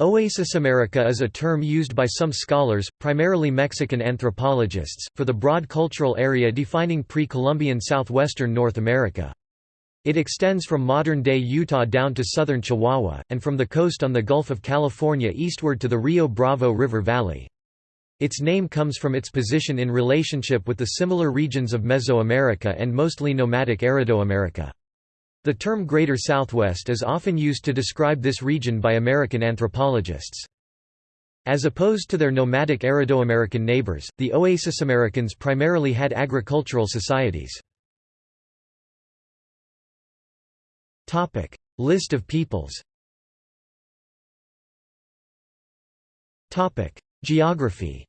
Oasis America is a term used by some scholars, primarily Mexican anthropologists, for the broad cultural area defining pre-Columbian southwestern North America. It extends from modern-day Utah down to southern Chihuahua, and from the coast on the Gulf of California eastward to the Rio Bravo River Valley. Its name comes from its position in relationship with the similar regions of Mesoamerica and mostly nomadic Aridoamerica. The term Greater Southwest is often used to describe this region by American anthropologists. As opposed to their nomadic Aridoamerican neighbors, the Oasis Americans primarily had agricultural societies. List of peoples Geography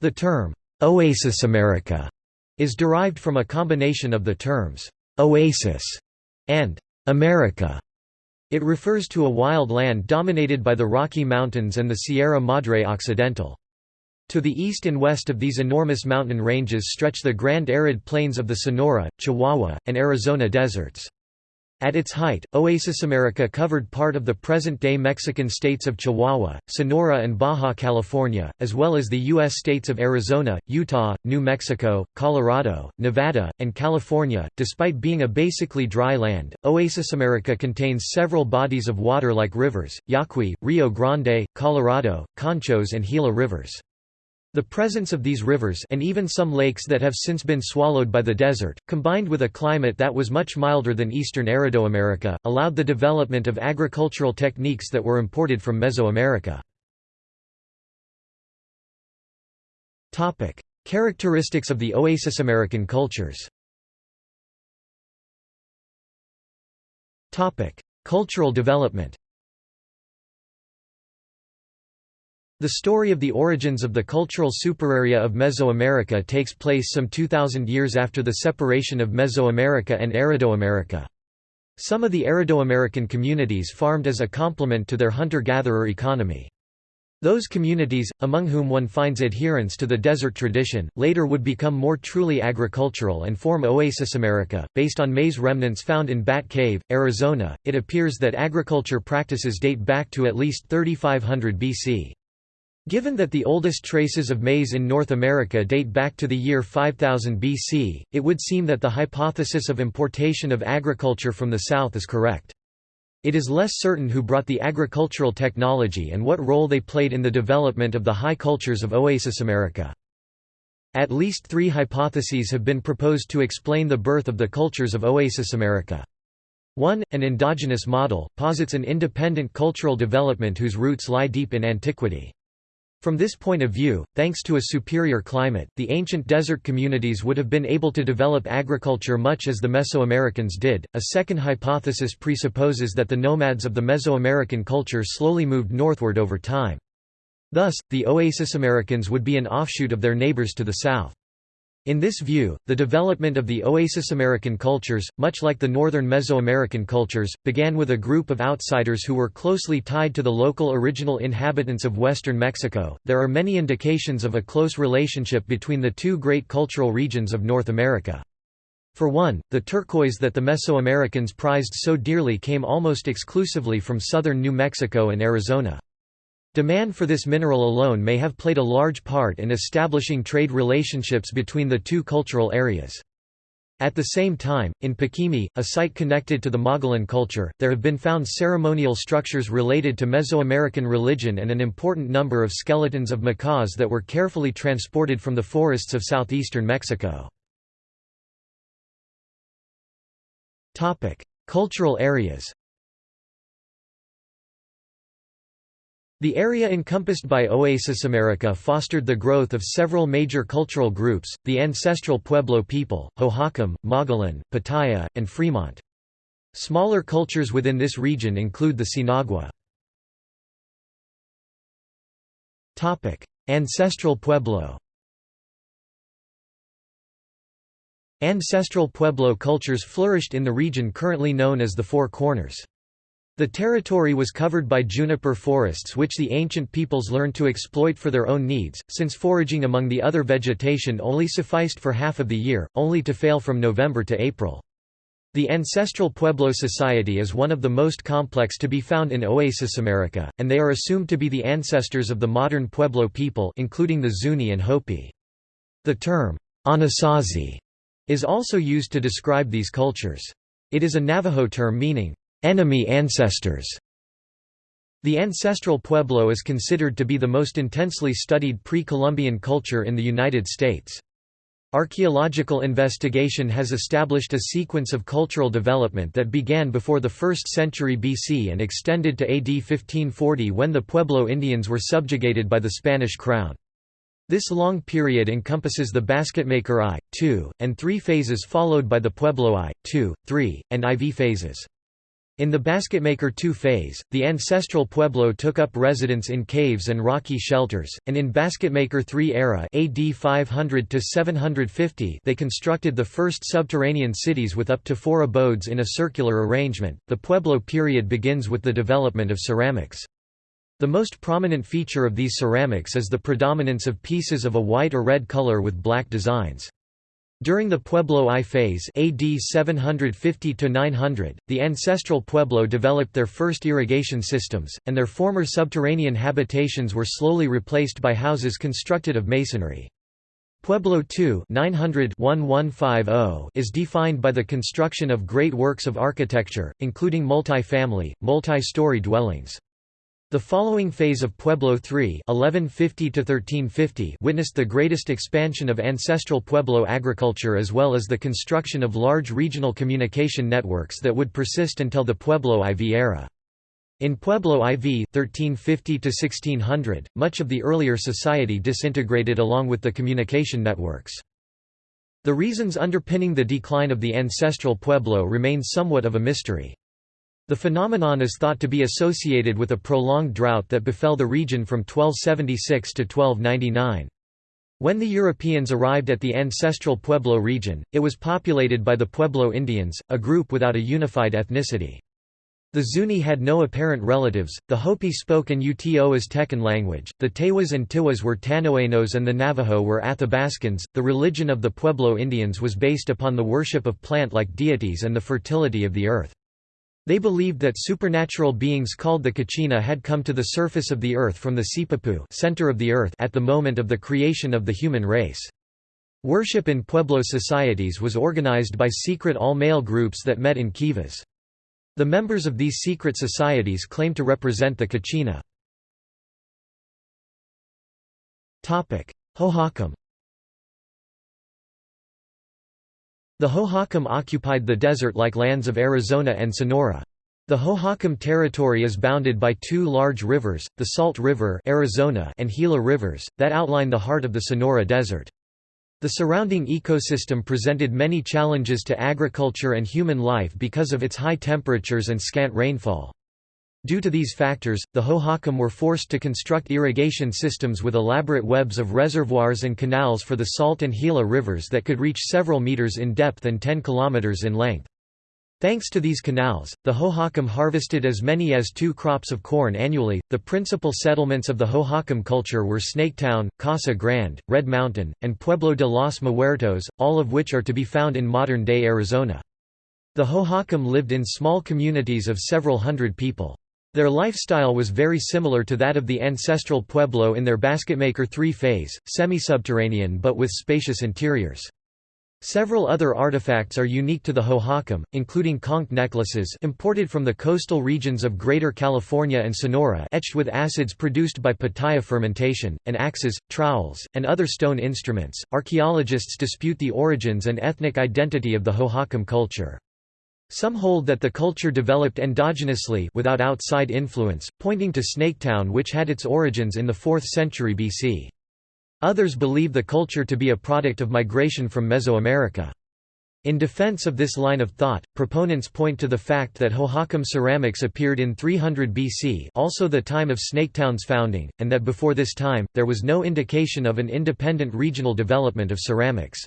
The term, "'Oasis America' is derived from a combination of the terms, "'oasis' and "'America'. It refers to a wild land dominated by the Rocky Mountains and the Sierra Madre Occidental. To the east and west of these enormous mountain ranges stretch the grand arid plains of the Sonora, Chihuahua, and Arizona deserts. At its height, Oasis America covered part of the present-day Mexican states of Chihuahua, Sonora and Baja California, as well as the U.S. states of Arizona, Utah, New Mexico, Colorado, Nevada, and California. Despite being a basically dry land, Oasis America contains several bodies of water like rivers, Yaqui, Rio Grande, Colorado, Conchos and Gila rivers. The presence of these rivers and even some lakes that have since been swallowed by the desert, combined with a climate that was much milder than eastern Aridoamerica, allowed the development of agricultural techniques that were imported from Mesoamerica. Characteristics of the Oasis American cultures. Cultural development The story of the origins of the cultural superarea of Mesoamerica takes place some 2,000 years after the separation of Mesoamerica and Aridoamerica. Some of the Aridoamerican communities farmed as a complement to their hunter-gatherer economy. Those communities, among whom one finds adherence to the desert tradition, later would become more truly agricultural and form Oasis America. Based on maize remnants found in Bat Cave, Arizona, it appears that agriculture practices date back to at least 3500 BC. Given that the oldest traces of maize in North America date back to the year 5000 BC, it would seem that the hypothesis of importation of agriculture from the south is correct. It is less certain who brought the agricultural technology and what role they played in the development of the high cultures of Oasis America. At least three hypotheses have been proposed to explain the birth of the cultures of Oasis America. One, an endogenous model, posits an independent cultural development whose roots lie deep in antiquity. From this point of view, thanks to a superior climate, the ancient desert communities would have been able to develop agriculture much as the Mesoamericans did. A second hypothesis presupposes that the nomads of the Mesoamerican culture slowly moved northward over time. Thus, the Oasis Americans would be an offshoot of their neighbors to the south. In this view, the development of the Oasis American cultures, much like the northern Mesoamerican cultures, began with a group of outsiders who were closely tied to the local original inhabitants of western Mexico. There are many indications of a close relationship between the two great cultural regions of North America. For one, the turquoise that the Mesoamericans prized so dearly came almost exclusively from southern New Mexico and Arizona. Demand for this mineral alone may have played a large part in establishing trade relationships between the two cultural areas. At the same time, in Paquimé, a site connected to the Mogollon culture, there have been found ceremonial structures related to Mesoamerican religion and an important number of skeletons of macaws that were carefully transported from the forests of southeastern Mexico. Cultural areas The area encompassed by Oasis America fostered the growth of several major cultural groups, the ancestral Pueblo people, Hohokam, Mogollon, Pataya, and Fremont. Smaller cultures within this region include the Sinagua. Ancestral Pueblo Ancestral Pueblo cultures flourished in the region currently known as the Four Corners. The territory was covered by juniper forests which the ancient peoples learned to exploit for their own needs, since foraging among the other vegetation only sufficed for half of the year, only to fail from November to April. The ancestral Pueblo society is one of the most complex to be found in Oasis America, and they are assumed to be the ancestors of the modern Pueblo people including the Zuni and Hopi. The term, Anasazi, is also used to describe these cultures. It is a Navajo term meaning, enemy ancestors. The ancestral Pueblo is considered to be the most intensely studied pre-Columbian culture in the United States. Archaeological investigation has established a sequence of cultural development that began before the 1st century BC and extended to AD 1540 when the Pueblo Indians were subjugated by the Spanish crown. This long period encompasses the Basketmaker I, II, and III phases followed by the Pueblo I, II, III, and IV phases. In the Basketmaker II phase, the ancestral Pueblo took up residence in caves and rocky shelters, and in Basketmaker III era AD 500 750 they constructed the first subterranean cities with up to four abodes in a circular arrangement. The Pueblo period begins with the development of ceramics. The most prominent feature of these ceramics is the predominance of pieces of a white or red color with black designs. During the Pueblo I phase AD 750–900, the ancestral Pueblo developed their first irrigation systems, and their former subterranean habitations were slowly replaced by houses constructed of masonry. Pueblo II 900 is defined by the construction of great works of architecture, including multi-family, multi-story dwellings. The following phase of Pueblo III 1150 witnessed the greatest expansion of ancestral Pueblo agriculture as well as the construction of large regional communication networks that would persist until the Pueblo IV era. In Pueblo IV 1350 much of the earlier society disintegrated along with the communication networks. The reasons underpinning the decline of the ancestral Pueblo remain somewhat of a mystery. The phenomenon is thought to be associated with a prolonged drought that befell the region from 1276 to 1299. When the Europeans arrived at the ancestral Pueblo region, it was populated by the Pueblo Indians, a group without a unified ethnicity. The Zuni had no apparent relatives, the Hopi spoke an Uto Aztecan language, the Tewas and Tiwas were Tanoenos and the Navajo were Athabascans. The religion of the Pueblo Indians was based upon the worship of plant-like deities and the fertility of the earth. They believed that supernatural beings called the Kachina had come to the surface of the earth from the Sipapu center of the earth at the moment of the creation of the human race. Worship in Pueblo societies was organized by secret all-male groups that met in kivas. The members of these secret societies claimed to represent the Kachina. Hohokam The Hohokam occupied the desert-like lands of Arizona and Sonora. The Hohokam territory is bounded by two large rivers, the Salt River Arizona and Gila Rivers, that outline the heart of the Sonora Desert. The surrounding ecosystem presented many challenges to agriculture and human life because of its high temperatures and scant rainfall. Due to these factors, the Hohokam were forced to construct irrigation systems with elaborate webs of reservoirs and canals for the Salt and Gila rivers that could reach several meters in depth and 10 kilometers in length. Thanks to these canals, the Hohokam harvested as many as two crops of corn annually. The principal settlements of the Hohokam culture were Snaketown, Casa Grande, Red Mountain, and Pueblo de los Muertos, all of which are to be found in modern day Arizona. The Hohokam lived in small communities of several hundred people. Their lifestyle was very similar to that of the ancestral Pueblo in their Basketmaker III phase, semi-subterranean but with spacious interiors. Several other artifacts are unique to the Hohokam, including conch necklaces imported from the coastal regions of Greater California and Sonora etched with acids produced by pitaya fermentation, and axes, trowels, and other stone instruments. Archaeologists dispute the origins and ethnic identity of the Hohokam culture. Some hold that the culture developed endogenously without outside influence, pointing to Snaketown which had its origins in the 4th century BC. Others believe the culture to be a product of migration from Mesoamerica. In defense of this line of thought, proponents point to the fact that Hohokam ceramics appeared in 300 BC also the time of Snaketown's founding, and that before this time, there was no indication of an independent regional development of ceramics.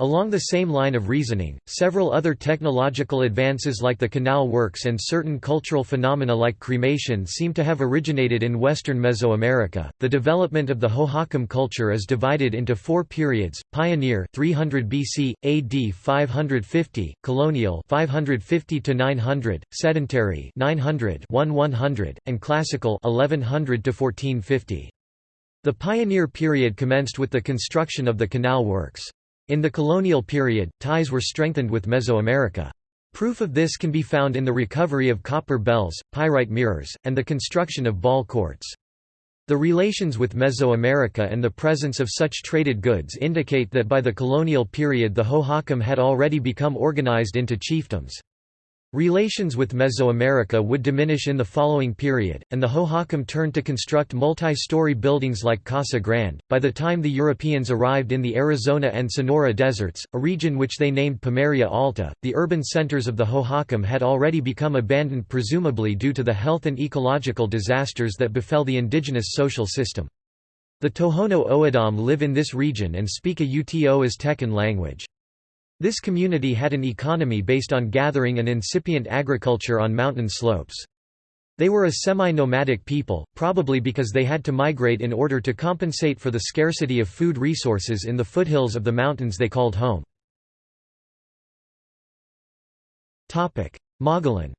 Along the same line of reasoning, several other technological advances like the canal works and certain cultural phenomena like cremation seem to have originated in western Mesoamerica. The development of the Hohokam culture is divided into four periods: pioneer 300 BC, AD 550, colonial 550 to 900, sedentary 900 100, and classical 1100 to 1450. The pioneer period commenced with the construction of the canal works. In the colonial period, ties were strengthened with Mesoamerica. Proof of this can be found in the recovery of copper bells, pyrite mirrors, and the construction of ball courts. The relations with Mesoamerica and the presence of such traded goods indicate that by the colonial period the Hohokam had already become organized into chiefdoms. Relations with Mesoamerica would diminish in the following period, and the Hohokam turned to construct multi-story buildings like Casa Grande. By the time the Europeans arrived in the Arizona and Sonora deserts, a region which they named Pimeria Alta, the urban centers of the Hohokam had already become abandoned presumably due to the health and ecological disasters that befell the indigenous social system. The Tohono O'odham live in this region and speak a Uto Aztecan language. This community had an economy based on gathering and incipient agriculture on mountain slopes. They were a semi-nomadic people, probably because they had to migrate in order to compensate for the scarcity of food resources in the foothills of the mountains they called home. Mogollon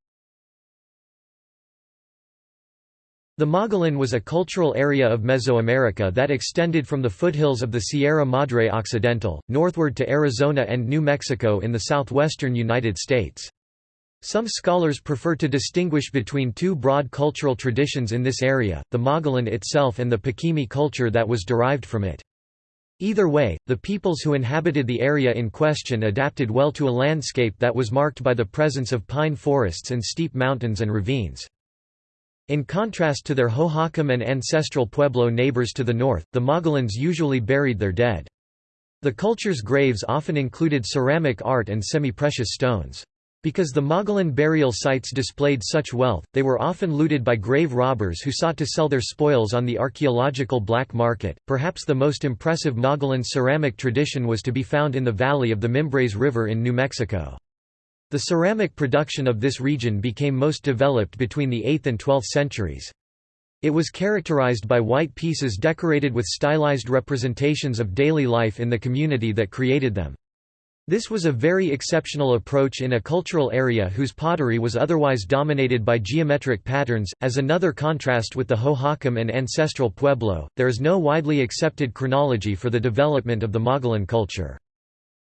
The Mogollon was a cultural area of Mesoamerica that extended from the foothills of the Sierra Madre Occidental, northward to Arizona and New Mexico in the southwestern United States. Some scholars prefer to distinguish between two broad cultural traditions in this area, the Mogollon itself and the Paquimé culture that was derived from it. Either way, the peoples who inhabited the area in question adapted well to a landscape that was marked by the presence of pine forests and steep mountains and ravines. In contrast to their Hohokam and ancestral Pueblo neighbors to the north, the Mogollons usually buried their dead. The culture's graves often included ceramic art and semi-precious stones. Because the Mogollon burial sites displayed such wealth, they were often looted by grave robbers who sought to sell their spoils on the archaeological black market. Perhaps the most impressive Mogollon ceramic tradition was to be found in the valley of the Mimbres River in New Mexico. The ceramic production of this region became most developed between the 8th and 12th centuries. It was characterized by white pieces decorated with stylized representations of daily life in the community that created them. This was a very exceptional approach in a cultural area whose pottery was otherwise dominated by geometric patterns. As another contrast with the Hohokam and ancestral Pueblo, there is no widely accepted chronology for the development of the Mogollon culture.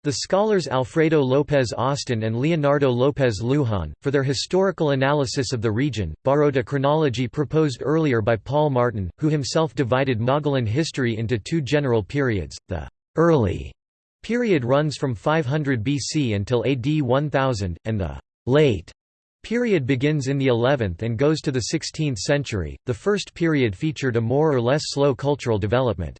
The scholars Alfredo López Austin and Leonardo López Lujan, for their historical analysis of the region, borrowed a chronology proposed earlier by Paul Martin, who himself divided Mogollon history into two general periods, the «early» period runs from 500 BC until AD 1000, and the «late» period begins in the 11th and goes to the 16th century. The first period featured a more or less slow cultural development.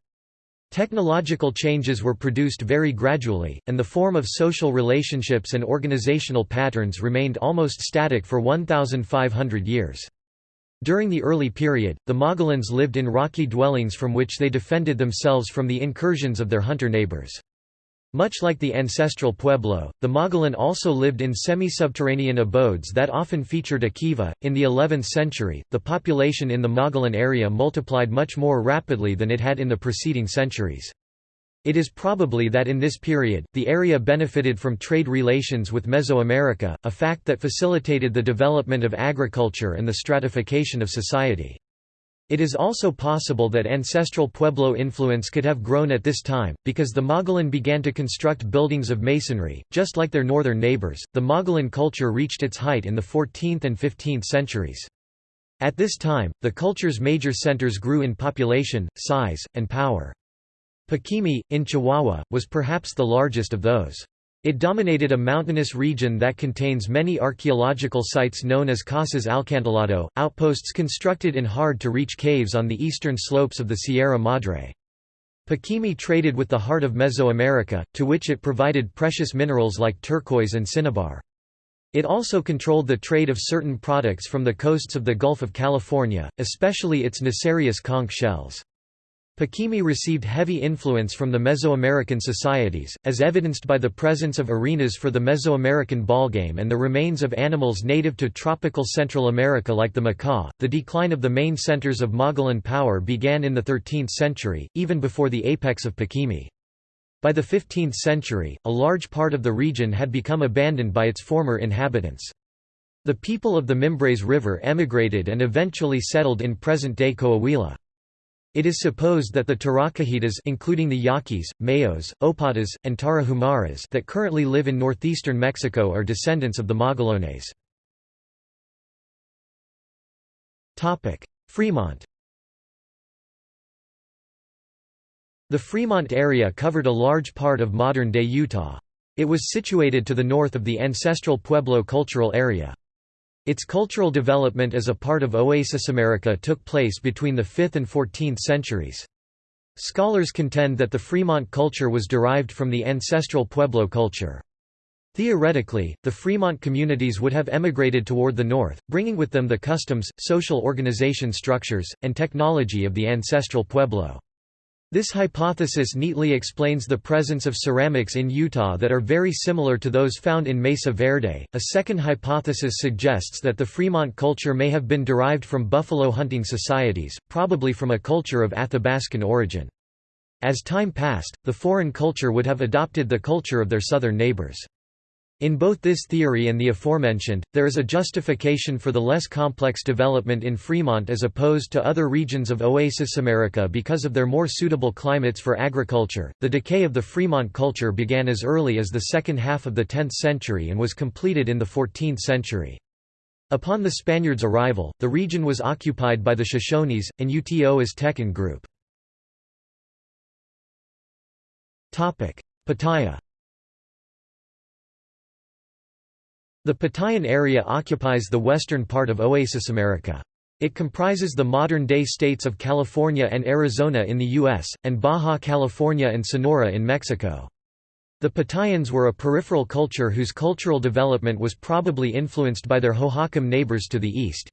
Technological changes were produced very gradually, and the form of social relationships and organizational patterns remained almost static for 1,500 years. During the early period, the Mogollons lived in rocky dwellings from which they defended themselves from the incursions of their hunter neighbors. Much like the ancestral Pueblo, the Mogollon also lived in semi-subterranean abodes that often featured a kiva. In the 11th century, the population in the Mogollon area multiplied much more rapidly than it had in the preceding centuries. It is probably that in this period, the area benefited from trade relations with Mesoamerica, a fact that facilitated the development of agriculture and the stratification of society. It is also possible that ancestral Pueblo influence could have grown at this time, because the Mogollon began to construct buildings of masonry, just like their northern neighbors. The Mogollon culture reached its height in the 14th and 15th centuries. At this time, the culture's major centers grew in population, size, and power. Paquimé, in Chihuahua, was perhaps the largest of those. It dominated a mountainous region that contains many archaeological sites known as Casas Acantilado, outposts constructed in hard-to-reach caves on the eastern slopes of the Sierra Madre. Paquimé traded with the heart of Mesoamerica, to which it provided precious minerals like turquoise and cinnabar. It also controlled the trade of certain products from the coasts of the Gulf of California, especially its Nassarius conch shells. Paquimé received heavy influence from the Mesoamerican societies, as evidenced by the presence of arenas for the Mesoamerican ballgame and the remains of animals native to tropical Central America like the macaw. The decline of the main centers of Mogollon power began in the 13th century, even before the apex of Paquimé. By the 15th century, a large part of the region had become abandoned by its former inhabitants. The people of the Mimbres River emigrated and eventually settled in present-day Coahuila. It is supposed that the Taracahitas including the Yaquis, Mayos, Opatas, and Tarahumaras that currently live in northeastern Mexico are descendants of the Mogollanes. Fremont The Fremont area covered a large part of modern-day Utah. It was situated to the north of the ancestral Pueblo cultural area. Its cultural development as a part of Oasis America took place between the 5th and 14th centuries. Scholars contend that the Fremont culture was derived from the ancestral Pueblo culture. Theoretically, the Fremont communities would have emigrated toward the north, bringing with them the customs, social organization structures, and technology of the ancestral Pueblo. This hypothesis neatly explains the presence of ceramics in Utah that are very similar to those found in Mesa Verde. A second hypothesis suggests that the Fremont culture may have been derived from buffalo hunting societies, probably from a culture of Athabascan origin. As time passed, the foreign culture would have adopted the culture of their southern neighbors. In both this theory and the aforementioned, there is a justification for the less complex development in Fremont as opposed to other regions of Oasis America because of their more suitable climates for agriculture. The decay of the Fremont culture began as early as the second half of the 10th century and was completed in the 14th century. Upon the Spaniards' arrival, the region was occupied by the Shoshones, and Uto Aztecan group. Pattaya The Patayan area occupies the western part of Oasis America. It comprises the modern-day states of California and Arizona in the U.S., and Baja California and Sonora in Mexico. The Patayans were a peripheral culture whose cultural development was probably influenced by their Hohokam neighbors to the east.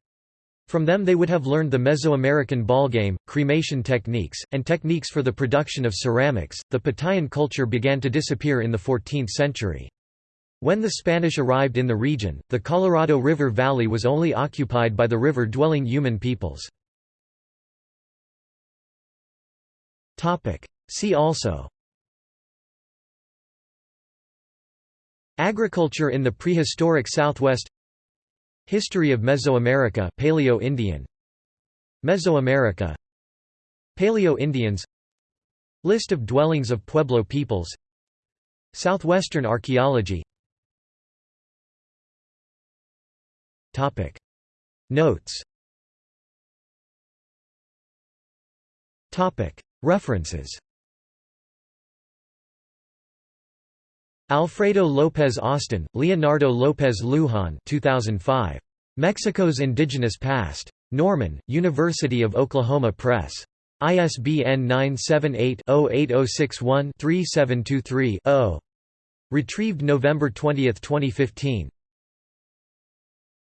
From them they would have learned the Mesoamerican ballgame, cremation techniques, and techniques for the production of ceramics. The Patayan culture began to disappear in the 14th century. When the Spanish arrived in the region, the Colorado River Valley was only occupied by the river-dwelling Yuman peoples. See also. Agriculture in the prehistoric Southwest. History of Mesoamerica Paleo-Indian Mesoamerica. Paleo-Indians List of dwellings of Pueblo peoples. Southwestern archaeology Topic Notes Topic References Alfredo López Austin, Leonardo López Lujan 2005. Mexico's Indigenous Past. Norman, University of Oklahoma Press. ISBN 978-08061-3723-0. Retrieved November 20, 2015.